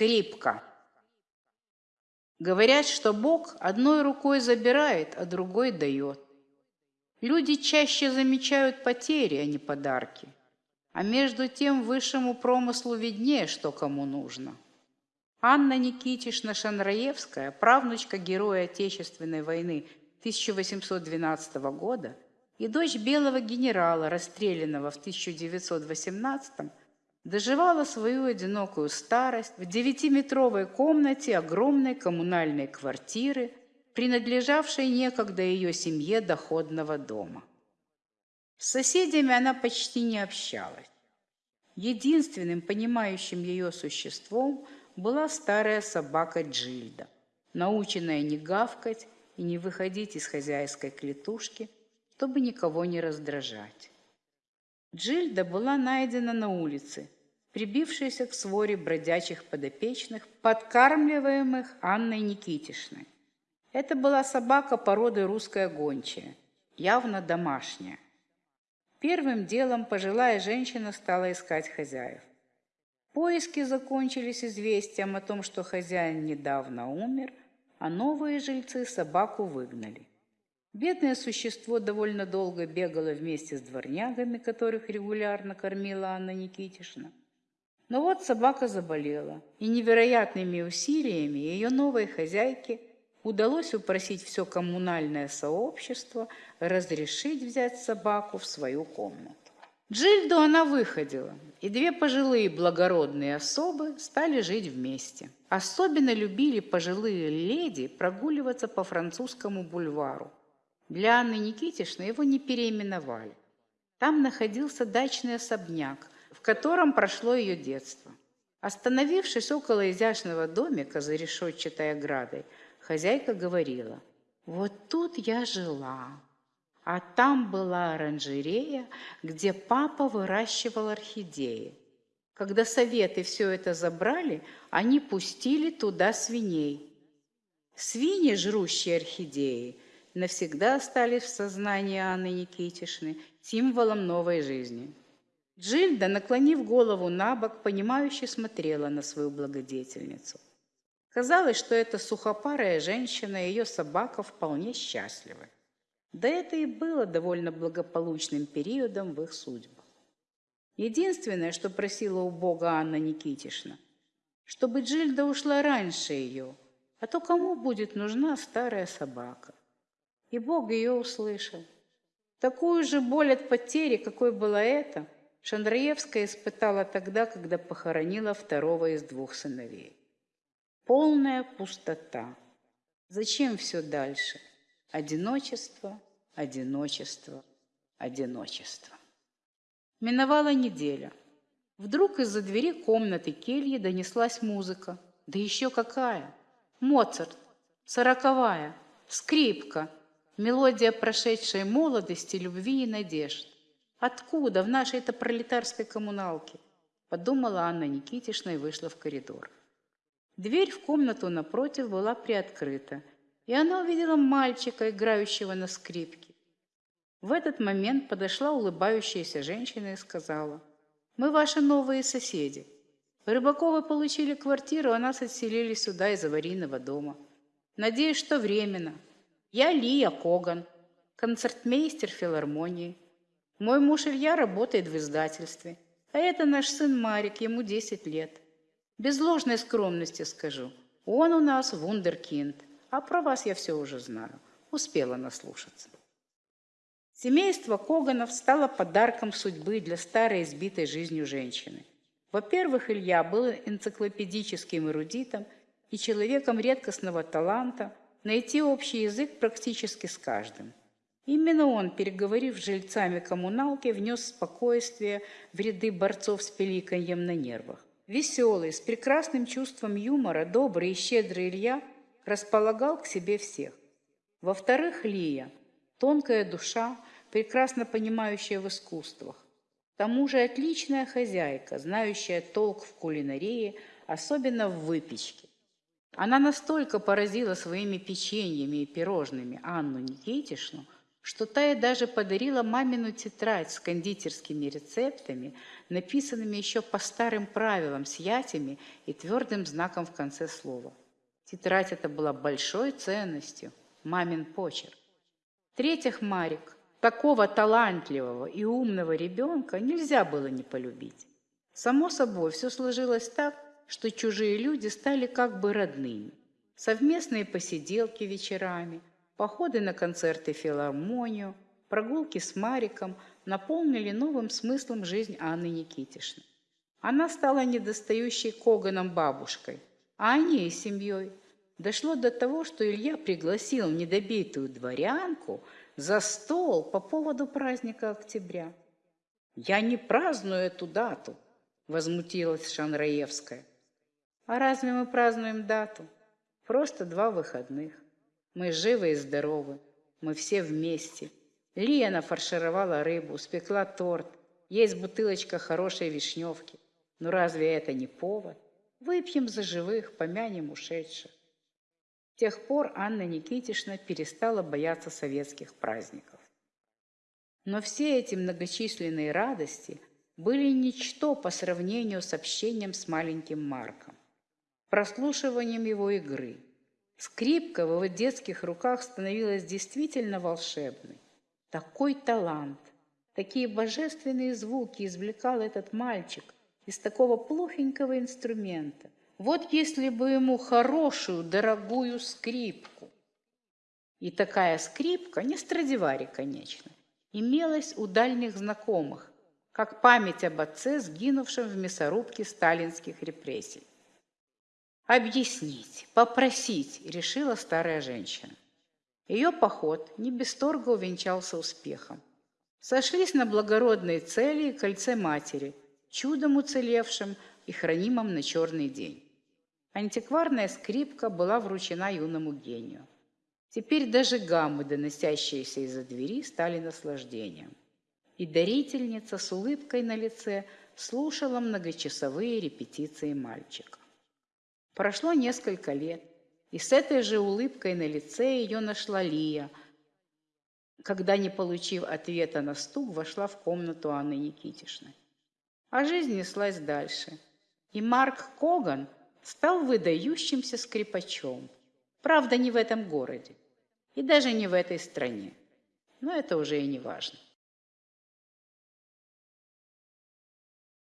Скрипка. Говорят, что Бог одной рукой забирает, а другой дает. Люди чаще замечают потери, а не подарки. А между тем высшему промыслу виднее, что кому нужно. Анна Никитишна Шанраевская, правнучка героя Отечественной войны 1812 года и дочь белого генерала, расстрелянного в 1918 доживала свою одинокую старость в девятиметровой комнате огромной коммунальной квартиры, принадлежавшей некогда ее семье доходного дома. С соседями она почти не общалась. Единственным понимающим ее существом была старая собака Джильда, наученная не гавкать и не выходить из хозяйской клетушки, чтобы никого не раздражать. Джильда была найдена на улице, прибившаяся к своре бродячих подопечных, подкармливаемых Анной Никитишной. Это была собака породы русская гончая, явно домашняя. Первым делом пожилая женщина стала искать хозяев. Поиски закончились известием о том, что хозяин недавно умер, а новые жильцы собаку выгнали. Бедное существо довольно долго бегало вместе с дворнягами, которых регулярно кормила Анна Никитишна. Но вот собака заболела, и невероятными усилиями ее новой хозяйке удалось упросить все коммунальное сообщество разрешить взять собаку в свою комнату. Джильду она выходила, и две пожилые благородные особы стали жить вместе. Особенно любили пожилые леди прогуливаться по французскому бульвару. Для Анны Никитишны его не переименовали. Там находился дачный особняк, в котором прошло ее детство. Остановившись около изящного домика за решетчатой оградой, Хозяйка говорила, вот тут я жила, а там была оранжерея, где папа выращивал орхидеи. Когда советы все это забрали, они пустили туда свиней. Свиньи, жрущие орхидеи, навсегда остались в сознании Анны Никитишны символом новой жизни. Джильда, наклонив голову на бок, понимающе смотрела на свою благодетельницу. Казалось, что эта сухопарая женщина и ее собака вполне счастливы. Да это и было довольно благополучным периодом в их судьбах. Единственное, что просила у Бога Анна Никитишна, чтобы Джильда ушла раньше ее, а то кому будет нужна старая собака? И Бог ее услышал. Такую же боль от потери, какой была эта, Шандраевская испытала тогда, когда похоронила второго из двух сыновей. Полная пустота. Зачем все дальше? Одиночество, одиночество, одиночество. Миновала неделя. Вдруг из-за двери комнаты кельи донеслась музыка. Да еще какая! Моцарт, сороковая, скрипка, мелодия прошедшей молодости, любви и надежд. Откуда в нашей-то пролетарской коммуналке? Подумала Анна Никитишна и вышла в коридор. Дверь в комнату напротив была приоткрыта, и она увидела мальчика, играющего на скрипке. В этот момент подошла улыбающаяся женщина и сказала, «Мы ваши новые соседи. Рыбаковы получили квартиру, а нас отселили сюда из аварийного дома. Надеюсь, что временно. Я Лия Коган, концертмейстер филармонии. Мой муж Илья работает в издательстве, а это наш сын Марик, ему 10 лет. Без ложной скромности скажу. Он у нас вундеркинд, а про вас я все уже знаю. Успела наслушаться. Семейство Коганов стало подарком судьбы для старой избитой жизнью женщины. Во-первых, Илья был энциклопедическим эрудитом и человеком редкостного таланта найти общий язык практически с каждым. Именно он, переговорив с жильцами коммуналки, внес спокойствие в ряды борцов с пеликаньем на нервах. Веселый, с прекрасным чувством юмора, добрый и щедрый Илья располагал к себе всех. Во-вторых, Лия, тонкая душа, прекрасно понимающая в искусствах. К тому же отличная хозяйка, знающая толк в кулинарии, особенно в выпечке. Она настолько поразила своими печеньями и пирожными Анну Никитишну, что та ей даже подарила мамину тетрадь с кондитерскими рецептами, написанными еще по старым правилам с ятями и твердым знаком в конце слова. Тетрадь эта была большой ценностью, мамин почерк. В-третьих, Марик, такого талантливого и умного ребенка нельзя было не полюбить. Само собой, все сложилось так, что чужие люди стали как бы родными. Совместные посиделки вечерами, походы на концерты филармонию, прогулки с Мариком наполнили новым смыслом жизнь Анны Никитишны. Она стала недостающей Коганом бабушкой, а они и семьей. Дошло до того, что Илья пригласил недобитую дворянку за стол по поводу праздника октября. «Я не праздную эту дату», – возмутилась Шанраевская. «А разве мы празднуем дату? Просто два выходных. Мы живы и здоровы, мы все вместе. Лия нафаршировала рыбу, спекла торт, есть бутылочка хорошей вишневки. Но разве это не повод? Выпьем за живых, помянем ушедших. С тех пор Анна Никитишна перестала бояться советских праздников. Но все эти многочисленные радости были ничто по сравнению с общением с маленьким Марком, прослушиванием его игры – Скрипка в его детских руках становилась действительно волшебной. Такой талант, такие божественные звуки извлекал этот мальчик из такого плохенького инструмента. Вот если бы ему хорошую, дорогую скрипку. И такая скрипка, не Страдивари, конечно, имелась у дальних знакомых, как память об отце, сгинувшем в мясорубке сталинских репрессий. Объяснить, попросить, решила старая женщина. Ее поход не без торга увенчался успехом. Сошлись на благородной цели и кольце матери, чудом уцелевшим и хранимом на черный день. Антикварная скрипка была вручена юному гению. Теперь даже гаммы, доносящиеся из-за двери, стали наслаждением. И дарительница с улыбкой на лице слушала многочасовые репетиции мальчика. Прошло несколько лет, и с этой же улыбкой на лице ее нашла Лия, когда, не получив ответа на стук, вошла в комнату Анны Никитишны. А жизнь неслась дальше. И Марк Коган стал выдающимся скрипачом. Правда, не в этом городе и даже не в этой стране. Но это уже и не важно.